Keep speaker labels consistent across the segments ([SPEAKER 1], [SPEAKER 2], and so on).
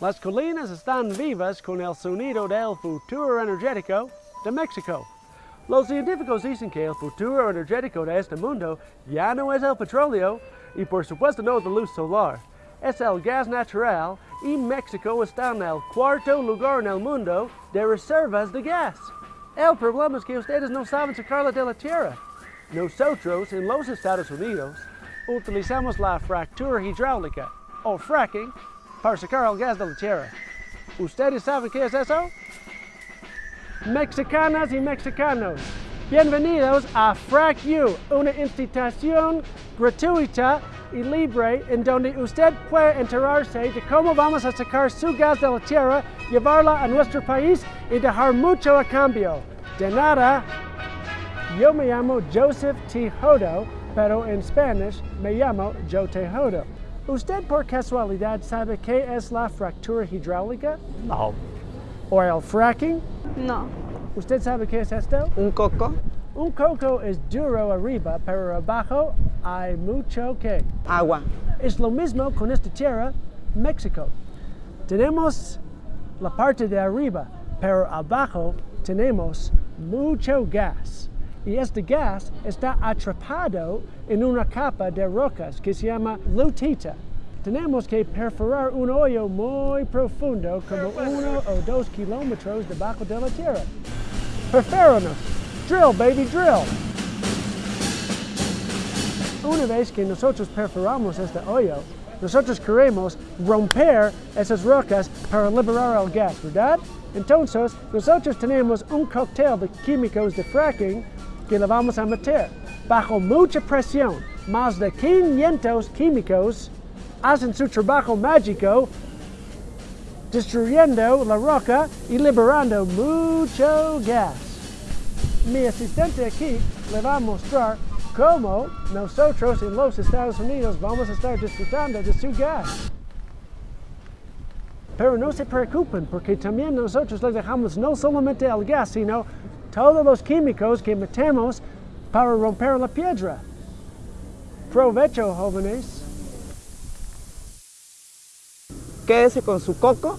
[SPEAKER 1] Las colinas están vivas con el sonido del futuro energético de México. Los científicos dicen que el futuro energético de este mundo ya no es el petróleo y por supuesto no es la luz solar. Es el gas natural y México está en el cuarto lugar en el mundo de reservas de gas. El problema es que ustedes no saben sacarla de la tierra. Nosotros en los Estados Unidos utilizamos la fractura hidráulica o fracking para sacar el gas de la tierra. ¿Ustedes saben qué es eso? Mexicanas y mexicanos, bienvenidos a Frac U, una institución gratuita y libre en donde usted puede enterarse de cómo vamos a sacar su gas de la tierra, llevarla a nuestro país y dejar mucho a cambio. De nada, yo me llamo Joseph Tejodo, pero en Spanish me llamo Joe Tejodo. ¿Usted por casualidad sabe qué es la fractura hidráulica?
[SPEAKER 2] No.
[SPEAKER 1] ¿O el fracking?
[SPEAKER 3] No.
[SPEAKER 1] ¿Usted sabe qué es esto?
[SPEAKER 2] ¿Un coco?
[SPEAKER 1] Un coco es duro arriba, pero abajo hay mucho que.
[SPEAKER 2] Agua.
[SPEAKER 1] Es lo mismo con esta tierra, México. Tenemos la parte de arriba, pero abajo tenemos mucho gas. Y este gas está atrapado en una capa de rocas que se llama lutita. Tenemos que perforar un hoyo muy profundo, como uno o dos kilómetros debajo de la tierra. Perféranos. Drill, baby, drill. Una vez que nosotros perforamos este hoyo, nosotros queremos romper esas rocas para liberar el gas, ¿verdad? Entonces, nosotros tenemos un cóctel de químicos de fracking que le vamos a meter. Bajo mucha presión, más de 500 químicos hacen su trabajo mágico destruyendo la roca y liberando mucho gas. Mi asistente aquí le va a mostrar cómo nosotros en los Estados Unidos vamos a estar disfrutando de su gas. Pero no se preocupen porque también nosotros le dejamos no solamente el gas, sino todos los químicos que metemos para romper la piedra. Provecho, jóvenes.
[SPEAKER 2] Quédese con su coco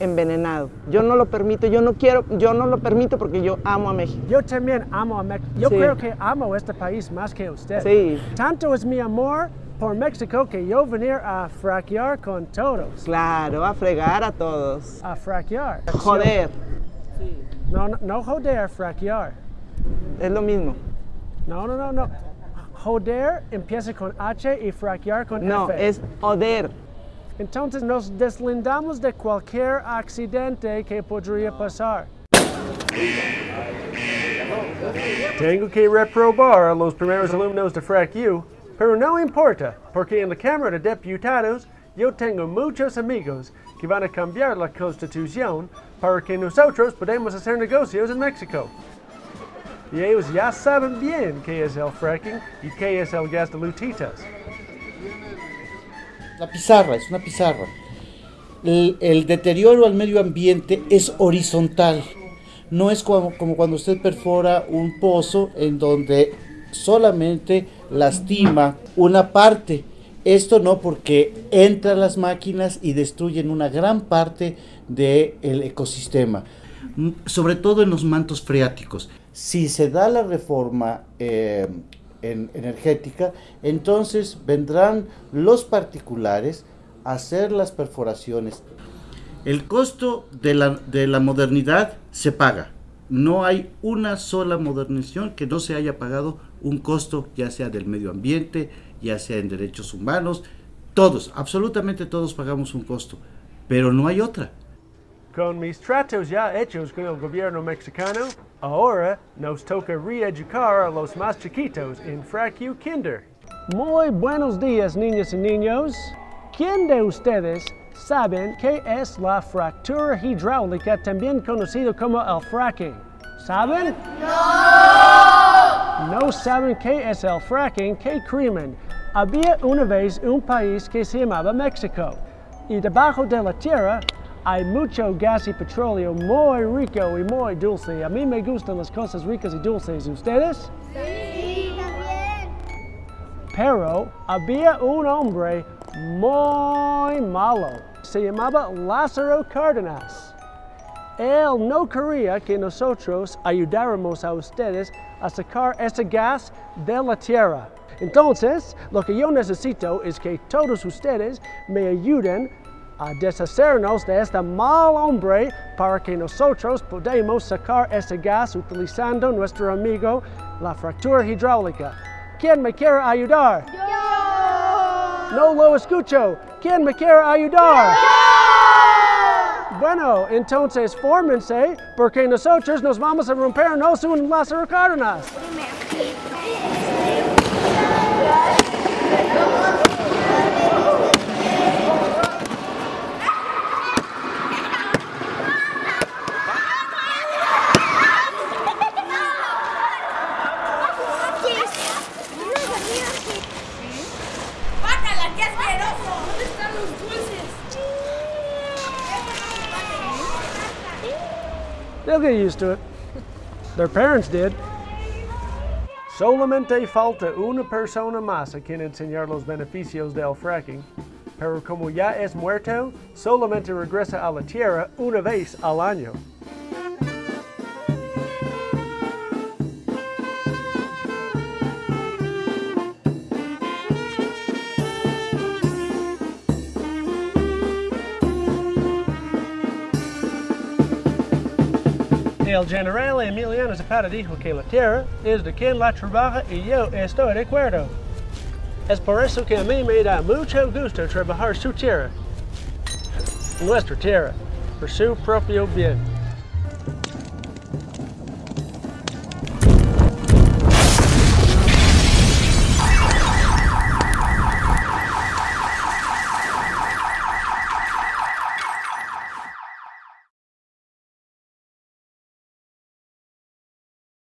[SPEAKER 2] envenenado. Yo no lo permito, yo no quiero, yo no lo permito porque yo amo a México.
[SPEAKER 1] Yo también amo a México. Yo
[SPEAKER 2] Sí.
[SPEAKER 1] creo que amo este país más que usted.
[SPEAKER 2] Sí.
[SPEAKER 1] Tanto es mi amor por México que yo venir a fraquear con todos.
[SPEAKER 2] Claro, a fregar a todos.
[SPEAKER 1] A fraquear.
[SPEAKER 2] Joder,
[SPEAKER 1] No, no, no joder, fraquear.
[SPEAKER 2] es lo mismo.
[SPEAKER 1] No, no, no, no. Joder empieza con H y fraquear con
[SPEAKER 2] No,
[SPEAKER 1] F.
[SPEAKER 2] es joder.
[SPEAKER 1] Entonces nos deslindamos de cualquier accidente que podría pasar. Tengo que reprobar a los primeros alumnos de FRAC-U, pero no importa, porque en la Cámara de Diputados yo tengo muchos amigos que van a cambiar la Constitución para que nosotros podamos hacer negocios en México. Y ellos ya saben bien qué es el fracking y qué es el gas de lutitas.
[SPEAKER 4] La pizarra, es una pizarra. El, el deterioro al medio ambiente es horizontal. No es como, como cuando usted perfora un pozo en donde solamente lastima una parte. Esto no porque entran las máquinas y destruyen una gran parte del ecosistema, Mm, sobre todo en los mantos freáticos. Si se da la reforma eh, en- energética, entonces vendrán los particulares a hacer las perforaciones. El costo de la, de la modernidad se paga. No hay una sola modernización que no se haya pagado un costo, ya sea del medio ambiente, ya sea en derechos humanos. Todos, absolutamente todos pagamos un costo, pero no hay otra.
[SPEAKER 1] Con mis tratos ya hechos con el gobierno mexicano, ahora nos toca reeducar a los más chiquitos en FRAQ Kinder. Muy buenos días, niñas y niños. ¿Quién de ustedes saben qué es la fractura hidráulica, también conocido como el fracking? ¿Saben? ¡No! No saben qué es el fracking, qué crimen. Había una vez un país que se llamaba México y debajo de la tierra hay mucho gas y petróleo muy rico y muy dulce. A mí me gustan las cosas ricas y dulces. ¿Ustedes?
[SPEAKER 5] Sí, también.
[SPEAKER 1] Pero había un hombre muy malo. se llamaba Lázaro Cárdenas. Él no quería que nosotros ayudáramos a ustedes a sacar ese gas de la tierra. Entonces, lo que yo necesito es que todos ustedes me ayuden a deshacernos de este mal hombre para que nosotros podamos sacar ese gas utilizando nuestro amigo la fractura hidráulica. ¿Quién me quiere ayudar? No lo escucho. ¿Quién me quiere ayudar? Bueno, entonces fórmense porque nosotros nos vamos a rompernos un Lázaro Cárdenas. They'll get used to it. Their parents did. Solamente falta una persona más a quien enseñar los beneficios del fracking, pero como ya es muerto, solamente regresa a la tierra una vez al año. El general Emiliano Zapata dijo que la tierra es de quien la trabaja y yo estoy de acuerdo. Es por eso que a mí me da mucho gusto trabajar su tierra, nuestra tierra, por su propio bien.